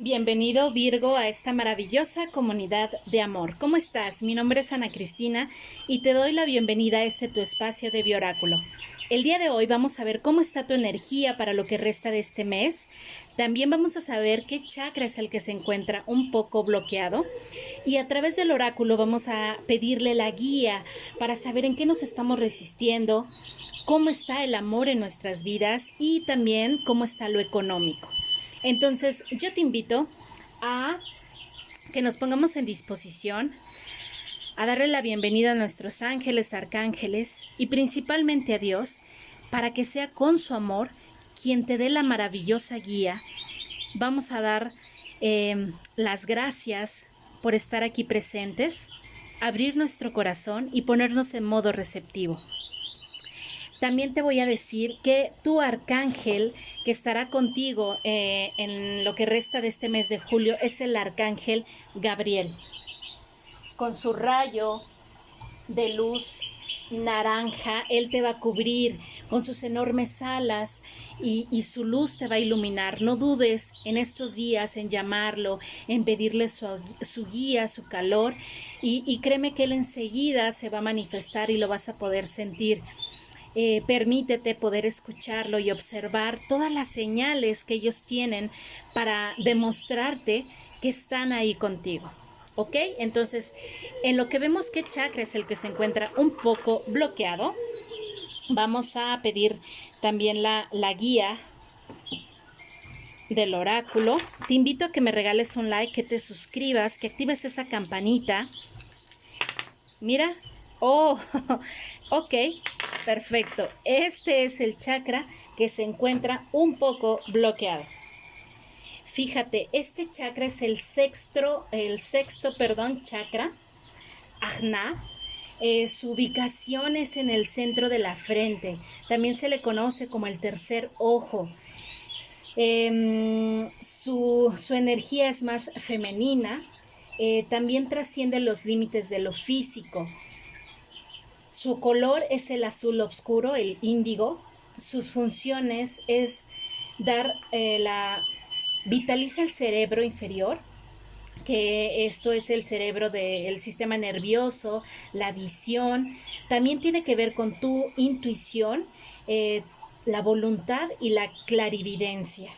Bienvenido Virgo a esta maravillosa comunidad de amor. ¿Cómo estás? Mi nombre es Ana Cristina y te doy la bienvenida a este tu espacio de Bioráculo. El día de hoy vamos a ver cómo está tu energía para lo que resta de este mes. También vamos a saber qué chakra es el que se encuentra un poco bloqueado. Y a través del oráculo vamos a pedirle la guía para saber en qué nos estamos resistiendo, cómo está el amor en nuestras vidas y también cómo está lo económico. Entonces, yo te invito a que nos pongamos en disposición, a darle la bienvenida a nuestros ángeles, arcángeles y principalmente a Dios, para que sea con su amor quien te dé la maravillosa guía. Vamos a dar em, las gracias por estar aquí presentes, abrir nuestro corazón y ponernos en modo receptivo. También te voy a decir que tu arcángel que estará contigo eh, en lo que resta de este mes de julio es el arcángel Gabriel. Con su rayo de luz naranja, él te va a cubrir con sus enormes alas y, su luz te va a iluminar. No dudes en estos días en llamarlo, en pedirle su, guía, su calor y, y créeme que él enseguida se va a manifestar y lo vas a poder sentir. Eh, permítete poder escucharlo y observar todas las señales que ellos tienen para demostrarte que están ahí contigo. ¿Ok? Entonces, en lo que vemos que chakra es el que se encuentra un poco bloqueado, vamos a pedir también la, la guía del oráculo. Te invito a que me regales un like, que te suscribas, que actives esa campanita. Mira, oh, ok, Perfecto. Este es el chakra que se encuentra un poco bloqueado. Fíjate, este chakra es el sexto, el sexto, perdón, chakra, Ajna. Eh, su ubicación es en el centro de la frente. También se le conoce como el tercer ojo. Em, su, energía es más femenina. Eh, también trasciende los límites de lo físico. Su color es el azul oscuro, el índigo. Sus funciones es dar eh, la... vitaliza el cerebro inferior, que esto es el cerebro del sistema nervioso, la visión. También tiene que ver con tu intuición, eh, la voluntad y la clarividencia.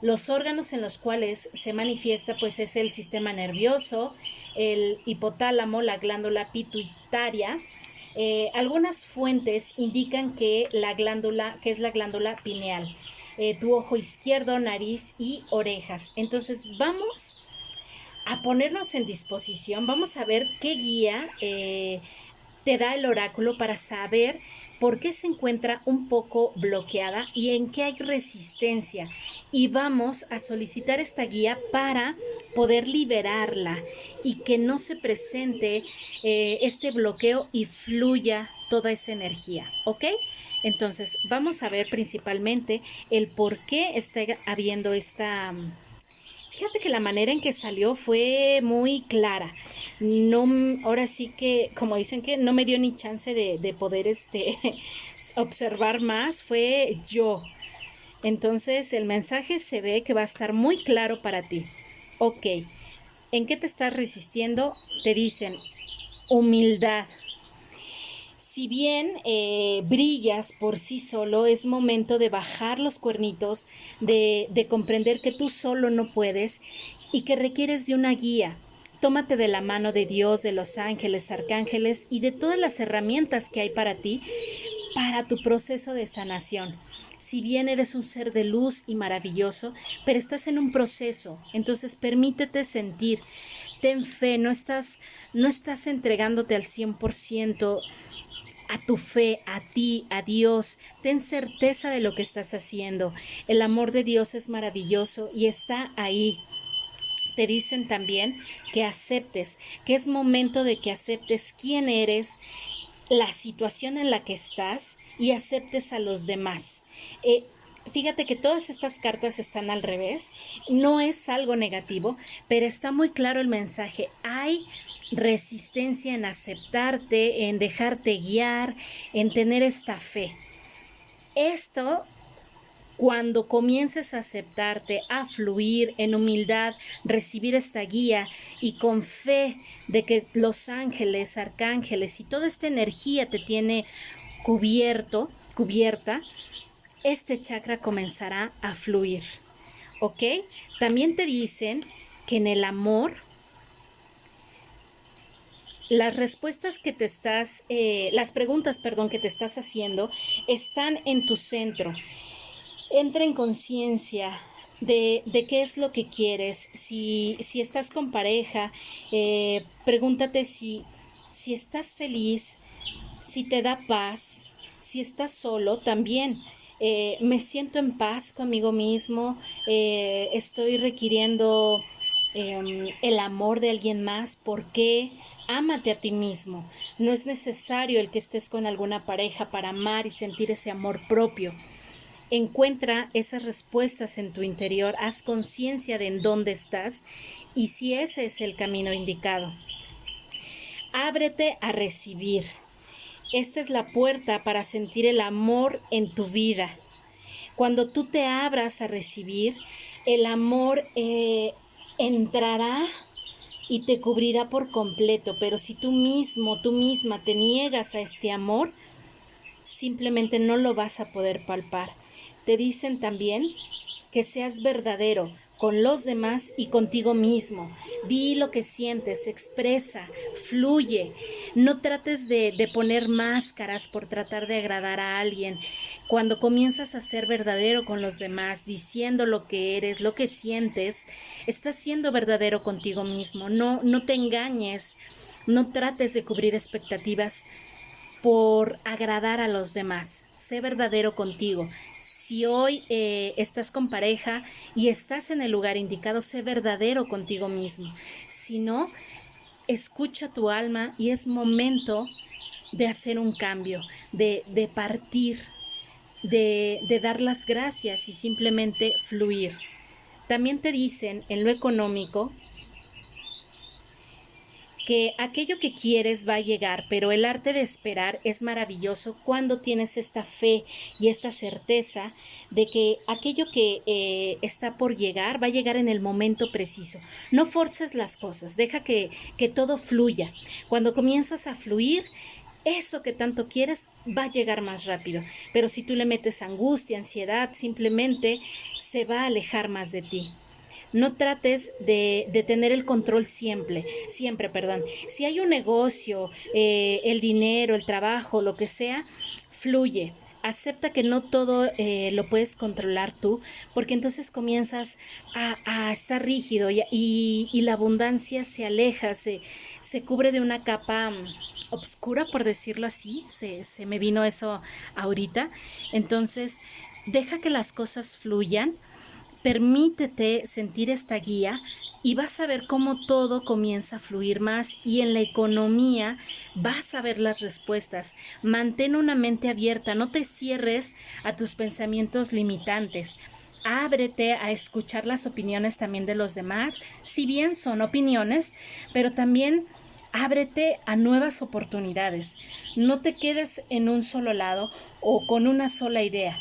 Los órganos en los cuales se manifiesta pues es el sistema nervioso, el hipotálamo, la glándula pituitaria, eh, algunas fuentes indican que la glándula, que es la glándula pineal, eh, tu ojo izquierdo, nariz y orejas. Entonces vamos a ponernos en disposición, vamos a ver qué guía eh, te da el oráculo para saber por qué se encuentra un poco bloqueada y en qué hay resistencia. Y vamos a solicitar esta guía para poder liberarla y que no se presente eh, este bloqueo y fluya toda esa energía, ¿ok? Entonces, vamos a ver principalmente el por qué está habiendo esta... Fíjate que la manera en que salió fue muy clara no, ahora sí que, como dicen que no me dio ni chance de, poder este, observar más, fue yo. Entonces el mensaje se ve que va a estar muy claro para ti. Ok, ¿en qué te estás resistiendo? Te dicen humildad. Si bien eh, brillas por sí solo, es momento de bajar los cuernitos, de, de comprender que tú solo no puedes y que requieres de una guía, Tómate de la mano de Dios, de los ángeles, arcángeles y de todas las herramientas que hay para ti para tu proceso de sanación. Si bien eres un ser de luz y maravilloso, pero estás en un proceso, entonces permítete sentir. Ten fe, no estás, no estás entregándote al 100% a tu fe, a ti, a Dios. Ten certeza de lo que estás haciendo. El amor de Dios es maravilloso y está ahí te dicen también que aceptes, que es momento de que aceptes quién eres, la situación en la que estás y aceptes a los demás. Eh, fíjate que todas estas cartas están al revés, no es algo negativo, pero está muy claro el mensaje. Hay resistencia en aceptarte, en dejarte guiar, en tener esta fe. Esto cuando comiences a aceptarte, a fluir en humildad, recibir esta guía y con fe de que los ángeles, arcángeles y toda esta energía te tiene cubierto, cubierta, este chakra comenzará a fluir. ¿Ok? También te dicen que en el amor las respuestas que te estás, eh, las preguntas, perdón, que te estás haciendo están en tu centro entra en conciencia de, qué es lo que quieres. Si, si estás con pareja, eh, pregúntate si, si estás feliz, si te da paz, si estás solo también. Eh, me siento en paz conmigo mismo, eh, estoy requiriendo em, el amor de alguien más, ¿por qué? Ámate a ti mismo. No es necesario el que estés con alguna pareja para amar y sentir ese amor propio. Encuentra esas respuestas en tu interior, haz conciencia de en dónde estás y si ese es el camino indicado. Ábrete a recibir. Esta es la puerta para sentir el amor en tu vida. Cuando tú te abras a recibir, el amor eh, entrará y te cubrirá por completo, pero si tú mismo, tú misma te niegas a este amor, simplemente no lo vas a poder palpar. Te dicen también que seas verdadero con los demás y contigo mismo. Di lo que sientes, expresa, fluye. No trates de, poner máscaras por tratar de agradar a alguien. Cuando comienzas a ser verdadero con los demás, diciendo lo que eres, lo que sientes, estás siendo verdadero contigo mismo. No, no te engañes. No trates de cubrir expectativas por agradar a los demás. Sé verdadero contigo si hoy eh, estás con pareja y estás en el lugar indicado, sé verdadero contigo mismo. Si no, escucha tu alma y es momento de hacer un cambio, de, partir, de, de dar las gracias y simplemente fluir. También te dicen en lo económico que aquello que quieres va a llegar, pero el arte de esperar es maravilloso cuando tienes esta fe y esta certeza de que aquello que eh, está por llegar va a llegar en el momento preciso. No forces las cosas, deja que, que todo fluya. Cuando comienzas a fluir, eso que tanto quieres va a llegar más rápido. Pero si tú le metes angustia, ansiedad, simplemente se va a alejar más de ti no trates de, tener el control siempre, siempre, perdón. Si hay un negocio, eh, el dinero, el trabajo, lo que sea, fluye. Acepta que no todo eh, lo puedes controlar tú, porque entonces comienzas a, estar rígido y, la abundancia se aleja, se, se cubre de una capa mm, obscura, por decirlo así, se, se, me vino eso ahorita. Entonces, deja que las cosas fluyan, Permítete sentir esta guía y vas a ver cómo todo comienza a fluir más y en la economía vas a ver las respuestas. Mantén una mente abierta, no te cierres a tus pensamientos limitantes. Ábrete a escuchar las opiniones también de los demás, si bien son opiniones, pero también ábrete a nuevas oportunidades. No te quedes en un solo lado o con una sola idea.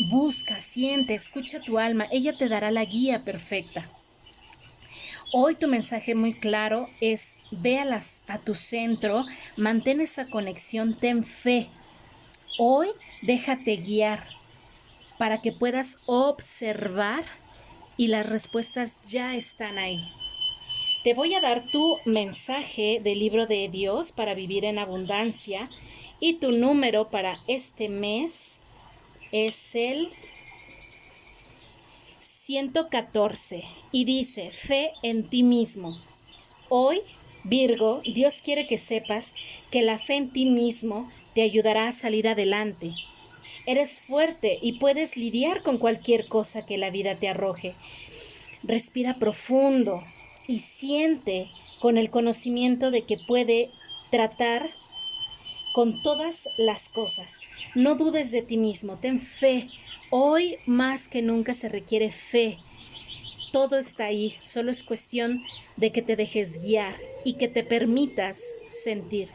Busca, siente, escucha tu alma, ella te dará la guía perfecta. Hoy tu mensaje muy claro es ve a, las, a tu centro, mantén esa conexión, ten fe. Hoy déjate guiar para que puedas observar y las respuestas ya están ahí. Te voy a dar tu mensaje del libro de Dios para vivir en abundancia y tu número para este mes es el 114 y dice, fe en ti mismo. Hoy, Virgo, Dios quiere que sepas que la fe en ti mismo te ayudará a salir adelante. Eres fuerte y puedes lidiar con cualquier cosa que la vida te arroje. Respira profundo y siente con el conocimiento de que puede tratar con todas las cosas. No dudes de ti mismo, ten fe. Hoy más que nunca se requiere fe. Todo está ahí, solo es cuestión de que te dejes guiar y que te permitas sentir.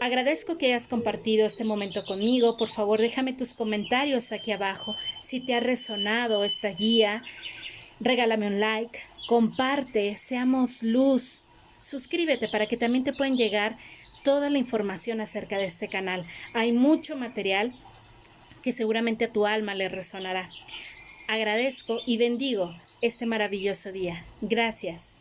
Agradezco que hayas compartido este momento conmigo. Por favor, déjame tus comentarios aquí abajo. Si te ha resonado esta guía, regálame un like, comparte, seamos luz. Suscríbete para que también te puedan llegar toda la información acerca de este canal. Hay mucho material que seguramente a tu alma le resonará. Agradezco y bendigo este maravilloso día. Gracias.